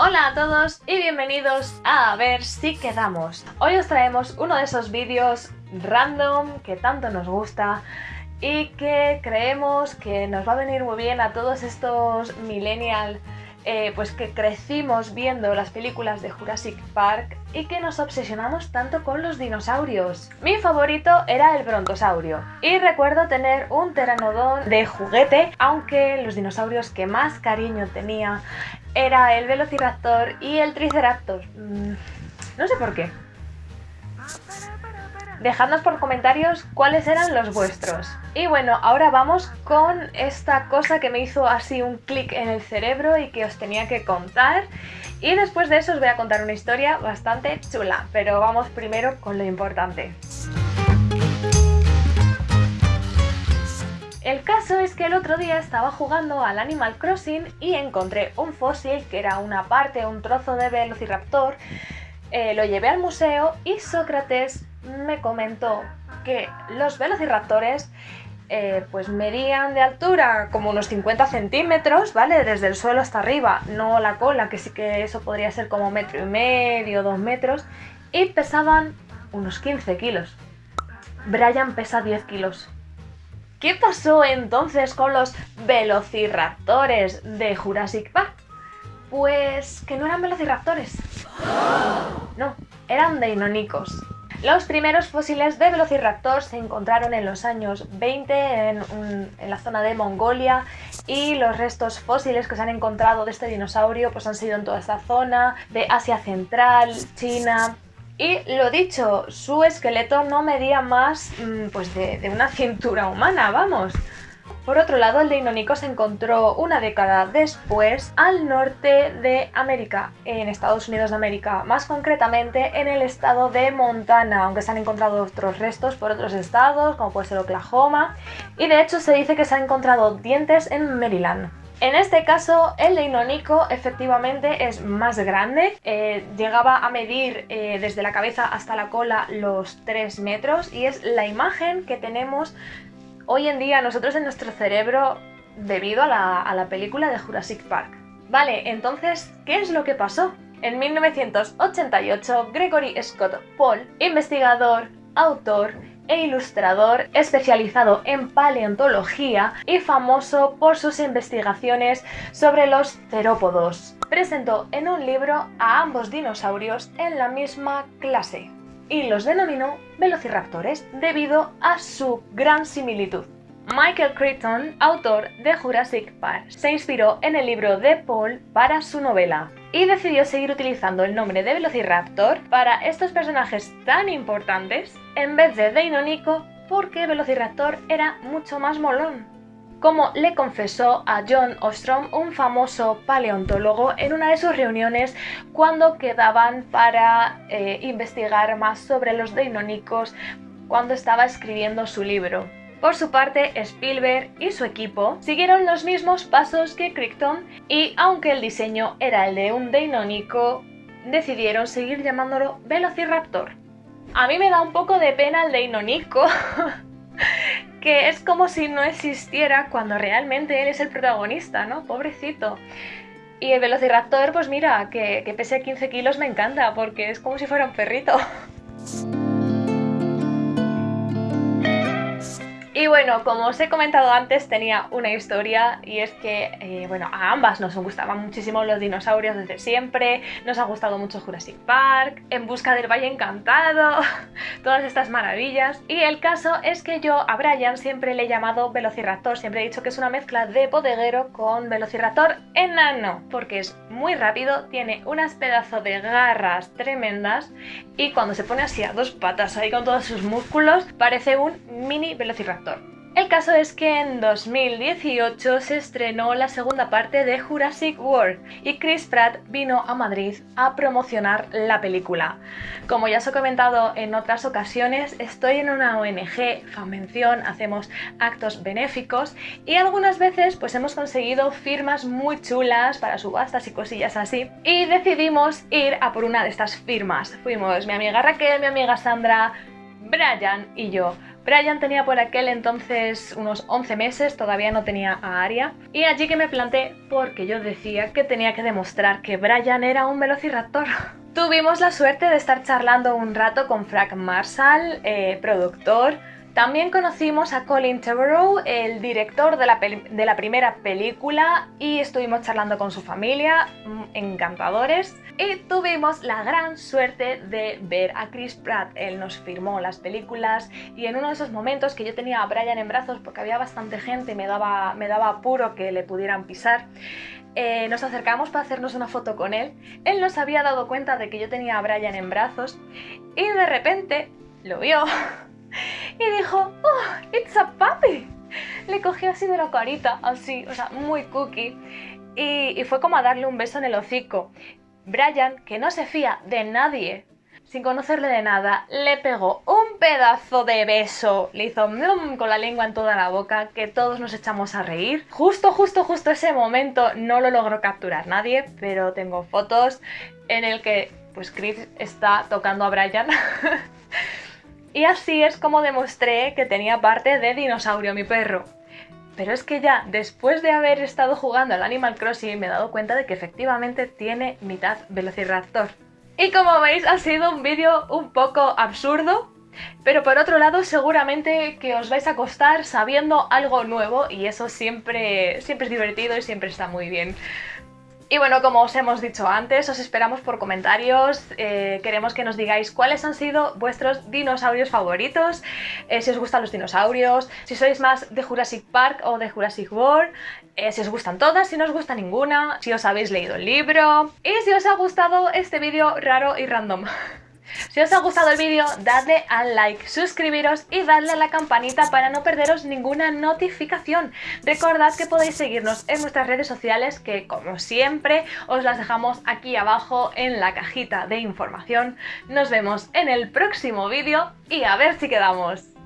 Hola a todos y bienvenidos a, a ver si quedamos. Hoy os traemos uno de esos vídeos random que tanto nos gusta y que creemos que nos va a venir muy bien a todos estos millennial eh, pues que crecimos viendo las películas de Jurassic Park y que nos obsesionamos tanto con los dinosaurios. Mi favorito era el brontosaurio y recuerdo tener un pteranodón de juguete, aunque los dinosaurios que más cariño tenía era el velociraptor y el triceratops. Mm, no sé por qué. Dejadnos por comentarios cuáles eran los vuestros. Y bueno, ahora vamos con esta cosa que me hizo así un clic en el cerebro y que os tenía que contar. Y después de eso os voy a contar una historia bastante chula, pero vamos primero con lo importante. El caso es que el otro día estaba jugando al Animal Crossing y encontré un fósil que era una parte, un trozo de velociraptor. Eh, lo llevé al museo y Sócrates me comentó que los velociraptores eh, pues medían de altura como unos 50 centímetros, ¿vale? Desde el suelo hasta arriba, no la cola, que sí que eso podría ser como metro y medio, dos metros, y pesaban unos 15 kilos. Brian pesa 10 kilos. ¿Qué pasó entonces con los velociraptores de Jurassic Park? Pues que no eran velociraptores. No, eran deinónicos. Los primeros fósiles de Velociraptor se encontraron en los años 20 en, la zona de Mongolia y los restos fósiles que se han encontrado de este dinosaurio pues han sido en toda esta zona de Asia Central, China, y lo dicho, su esqueleto no medía más mm, pues de, una cintura humana, vamos. Por otro lado, el Deinonyco se encontró una década después al norte de América, en Estados Unidos de América, más concretamente en el estado de Montana, aunque se han encontrado otros restos por otros estados, como puede ser Oklahoma, y de hecho se dice que se han encontrado dientes en Maryland. En este caso, el Deinonyco efectivamente es más grande, eh, llegaba a medir eh, desde la cabeza hasta la cola los 3 metros y es la imagen que tenemos hoy en día nosotros en nuestro cerebro debido a la, película de Jurassic Park. Vale, entonces, ¿qué es lo que pasó? En 1988, Gregory Scott Paul, investigador, autor e ilustrador especializado en paleontología y famoso por sus investigaciones sobre los cerópodos, presentó en un libro a ambos dinosaurios en la misma clase y los denominó velociraptores debido a su gran similitud. Michael Crichton, autor de Jurassic Park, se inspiró en el libro de Paul para su novela y decidió seguir utilizando el nombre de Velociraptor para estos personajes tan importantes en vez de Deinonyco porque Velociraptor era mucho más molón como le confesó a John Ostrom, un famoso paleontólogo, en una de sus reuniones cuando quedaban para eh, investigar más sobre los deinónicos cuando estaba escribiendo su libro. Por su parte, Spielberg y su equipo siguieron los mismos pasos que Crichton y aunque el diseño era el de un deinónico, decidieron seguir llamándolo Velociraptor. A mí me da un poco de pena el deinónico que es como si no existiera cuando realmente él es el protagonista, ¿no? Pobrecito. Y el Velociraptor, pues mira, que, que pese 15 kilos me encanta, porque es como si fuera un perrito. bueno, como os he comentado antes, tenía una historia y es que, eh, bueno, a ambas nos gustaban muchísimo los dinosaurios desde siempre, nos ha gustado mucho Jurassic Park, En busca del Valle Encantado, todas estas maravillas. Y el caso es que yo a Brian siempre le he llamado Velociraptor, siempre he dicho que es una mezcla de bodeguero con Velociraptor enano, porque es muy rápido, tiene unas pedazos de garras tremendas y cuando se pone así a dos patas ahí con todos sus músculos, parece un mini Velociraptor. El caso es que en 2018 se estrenó la segunda parte de Jurassic World y Chris Pratt vino a Madrid a promocionar la película. Como ya os he comentado en otras ocasiones, estoy en una ONG, Fanvención, hacemos actos benéficos y algunas veces pues hemos conseguido firmas muy chulas para subastas y cosillas así y decidimos ir a por una de estas firmas. Fuimos mi amiga Raquel, mi amiga Sandra, Brian y yo Brian tenía por aquel entonces unos 11 meses, todavía no tenía a Aria, y allí que me planté porque yo decía que tenía que demostrar que Brian era un velociraptor. Tuvimos la suerte de estar charlando un rato con Frank Marshall, eh, productor, también conocimos a Colin Trevorrow, el director de la, primera película, y estuvimos charlando con su familia, mm, encantadores. Y tuvimos la gran suerte de ver a Chris Pratt. Él nos firmó las películas y en uno de esos momentos que yo tenía a Brian en brazos porque había bastante gente y me daba, me daba apuro que le pudieran pisar, eh, nos acercamos para hacernos una foto con él. Él nos había dado cuenta de que yo tenía a Brian en brazos y de repente lo vio y dijo, ¡Oh, it's a puppy! Le cogió así de la carita, así, o sea, muy cookie. Y, y fue como a darle un beso en el hocico. Brian, que no se fía de nadie, sin conocerle de nada, le pegó un pedazo de beso, le hizo con la lengua en toda la boca, que todos nos echamos a reír. Justo, justo, justo ese momento no lo logró capturar nadie, pero tengo fotos en el que pues Chris está tocando a Brian Y así es como demostré que tenía parte de dinosaurio mi perro. Pero es que ya después de haber estado jugando al Animal Crossing me he dado cuenta de que efectivamente tiene mitad Velociraptor. Y como veis ha sido un vídeo un poco absurdo, pero por otro lado seguramente que os vais a acostar sabiendo algo nuevo y eso siempre, siempre es divertido y siempre está muy bien. Y bueno, como os hemos dicho antes, os esperamos por comentarios, eh, queremos que nos digáis cuáles han sido vuestros dinosaurios favoritos, eh, si os gustan los dinosaurios, si sois más de Jurassic Park o de Jurassic World, eh, si os gustan todas, si no os gusta ninguna, si os habéis leído el libro y si os ha gustado este vídeo raro y random. Si os ha gustado el vídeo, dadle al like, suscribiros y dadle a la campanita para no perderos ninguna notificación. Recordad que podéis seguirnos en nuestras redes sociales que, como siempre, os las dejamos aquí abajo en la cajita de información. Nos vemos en el próximo vídeo y a ver si quedamos.